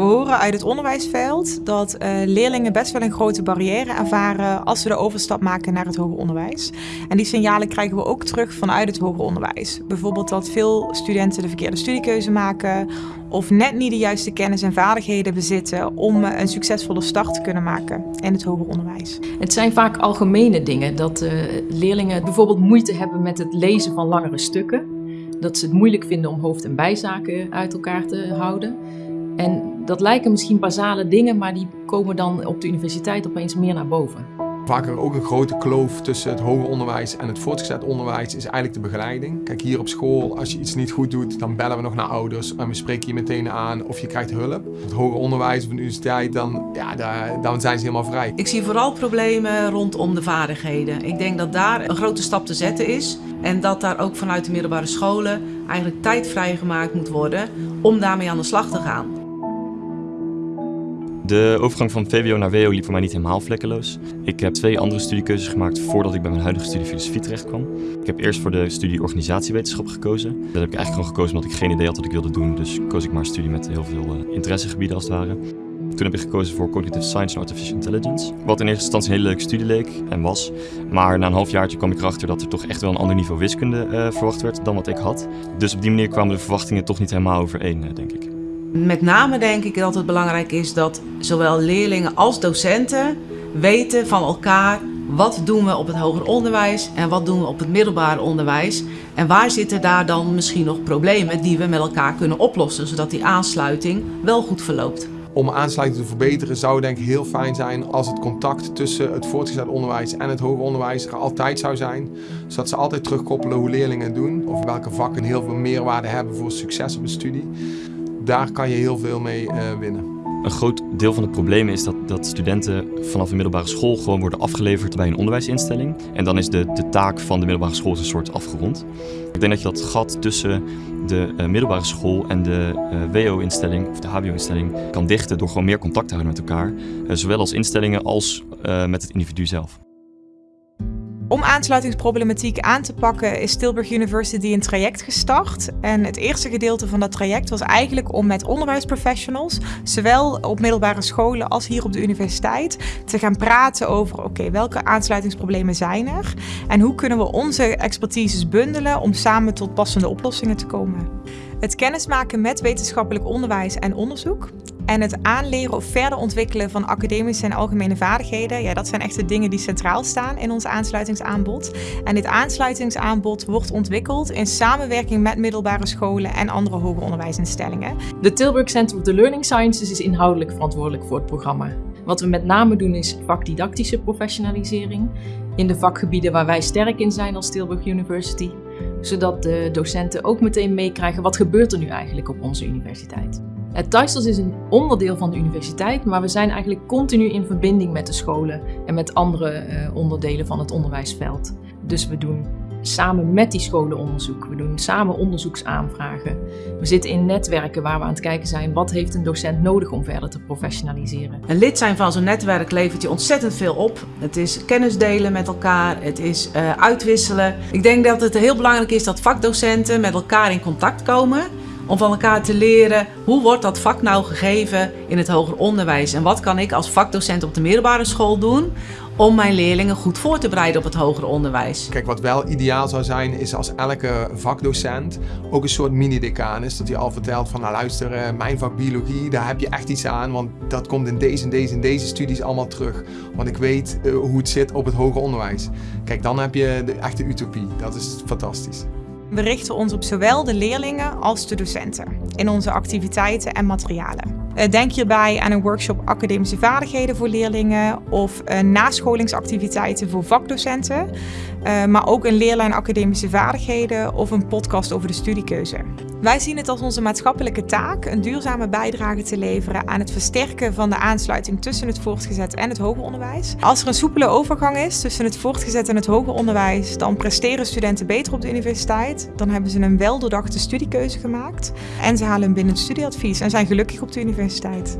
We horen uit het onderwijsveld dat uh, leerlingen best wel een grote barrière ervaren als ze de overstap maken naar het hoger onderwijs. En die signalen krijgen we ook terug vanuit het hoger onderwijs. Bijvoorbeeld dat veel studenten de verkeerde studiekeuze maken of net niet de juiste kennis en vaardigheden bezitten om een succesvolle start te kunnen maken in het hoger onderwijs. Het zijn vaak algemene dingen dat uh, leerlingen bijvoorbeeld moeite hebben met het lezen van langere stukken. Dat ze het moeilijk vinden om hoofd- en bijzaken uit elkaar te houden. En dat lijken misschien basale dingen, maar die komen dan op de universiteit opeens meer naar boven. Vaker ook een grote kloof tussen het hoger onderwijs en het voortgezet onderwijs is eigenlijk de begeleiding. Kijk, hier op school, als je iets niet goed doet, dan bellen we nog naar ouders en we spreken je meteen aan of je krijgt hulp. Het hoger onderwijs of de universiteit, dan, ja, daar, dan zijn ze helemaal vrij. Ik zie vooral problemen rondom de vaardigheden. Ik denk dat daar een grote stap te zetten is en dat daar ook vanuit de middelbare scholen eigenlijk tijd vrijgemaakt moet worden om daarmee aan de slag te gaan. De overgang van VWO naar WO liep voor mij niet helemaal vlekkeloos. Ik heb twee andere studiekeuzes gemaakt voordat ik bij mijn huidige studie filosofie terecht kwam. Ik heb eerst voor de studie organisatiewetenschap gekozen. Dat heb ik eigenlijk gewoon gekozen omdat ik geen idee had wat ik wilde doen. Dus koos ik maar een studie met heel veel uh, interessegebieden als het ware. Toen heb ik gekozen voor Cognitive Science en Artificial Intelligence. Wat in eerste instantie een hele leuke studie leek en was. Maar na een halfjaartje kwam ik erachter dat er toch echt wel een ander niveau wiskunde uh, verwacht werd dan wat ik had. Dus op die manier kwamen de verwachtingen toch niet helemaal overeen, uh, denk ik. Met name denk ik dat het belangrijk is dat zowel leerlingen als docenten weten van elkaar wat doen we op het hoger onderwijs en wat doen we op het middelbaar onderwijs. En waar zitten daar dan misschien nog problemen die we met elkaar kunnen oplossen, zodat die aansluiting wel goed verloopt. Om aansluiting te verbeteren zou denk ik heel fijn zijn als het contact tussen het voortgezet onderwijs en het hoger onderwijs er altijd zou zijn. Zodat ze altijd terugkoppelen hoe leerlingen het doen of welke vakken heel veel meerwaarde hebben voor succes op een studie daar kan je heel veel mee uh, winnen. Een groot deel van het probleem is dat, dat studenten vanaf de middelbare school gewoon worden afgeleverd bij een onderwijsinstelling. En dan is de, de taak van de middelbare school een soort afgerond. Ik denk dat je dat gat tussen de uh, middelbare school en de uh, WO-instelling of de HBO-instelling kan dichten door gewoon meer contact te houden met elkaar. zowel als instellingen als met het individu zelf. Om aansluitingsproblematiek aan te pakken is Tilburg University een traject gestart. En het eerste gedeelte van dat traject was eigenlijk om met onderwijsprofessionals, zowel op middelbare scholen als hier op de universiteit, te gaan praten over oké, welke aansluitingsproblemen zijn er en hoe kunnen we onze expertises bundelen om samen tot passende oplossingen te komen. Het kennismaken met wetenschappelijk onderwijs en onderzoek en het aanleren of verder ontwikkelen van academische en algemene vaardigheden, ja, dat zijn echt de dingen die centraal staan in ons aansluitingsaanbod. En dit aansluitingsaanbod wordt ontwikkeld in samenwerking met middelbare scholen en andere hoger onderwijsinstellingen. De Tilburg Center of the Learning Sciences is inhoudelijk verantwoordelijk voor het programma. Wat we met name doen is vakdidactische professionalisering in de vakgebieden waar wij sterk in zijn als Tilburg University, zodat de docenten ook meteen meekrijgen wat gebeurt er nu eigenlijk op onze universiteit. Het Thuisels is een onderdeel van de universiteit, maar we zijn eigenlijk continu in verbinding met de scholen en met andere uh, onderdelen van het onderwijsveld. Dus we doen samen met die scholen onderzoek. We doen samen onderzoeksaanvragen. We zitten in netwerken waar we aan het kijken zijn wat heeft een docent nodig om verder te professionaliseren. Een lid zijn van zo'n netwerk levert je ontzettend veel op. Het is kennis delen met elkaar, het is uh, uitwisselen. Ik denk dat het heel belangrijk is dat vakdocenten met elkaar in contact komen om van elkaar te leren hoe wordt dat vak nou gegeven in het hoger onderwijs en wat kan ik als vakdocent op de middelbare school doen om mijn leerlingen goed voor te bereiden op het hoger onderwijs. Kijk, wat wel ideaal zou zijn is als elke vakdocent ook een soort mini-decaan is. Dat hij al vertelt van nou luister, eh, mijn vak biologie, daar heb je echt iets aan. Want dat komt in deze en deze en deze studies allemaal terug. Want ik weet uh, hoe het zit op het hoger onderwijs. Kijk, dan heb je de echte utopie. Dat is fantastisch. We richten ons op zowel de leerlingen als de docenten in onze activiteiten en materialen. Eh, denk hierbij aan een workshop academische vaardigheden voor leerlingen of nascholingsactiviteiten voor vakdocenten, eh, maar ook een leerlijn academische vaardigheden of een podcast over de studiekeuze. Wij zien het als onze maatschappelijke taak een duurzame bijdrage te leveren aan het versterken van de aansluiting tussen het voortgezet en het hoger onderwijs. Als er een soepele overgang is tussen het voortgezet en het hoger onderwijs, dan presteren studenten beter op de universiteit. Dan hebben ze een weldoordachte studiekeuze gemaakt en ze halen een bindend studieadvies en zijn gelukkig op de universiteit.